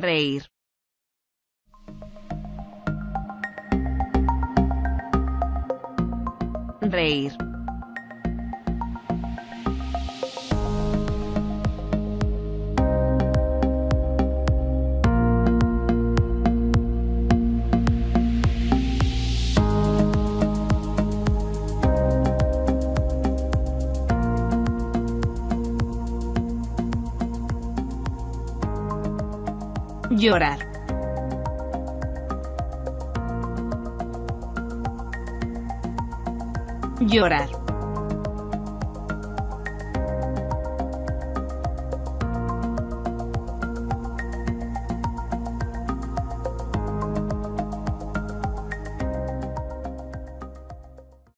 sonreír. Reír. Llorar. Llorar.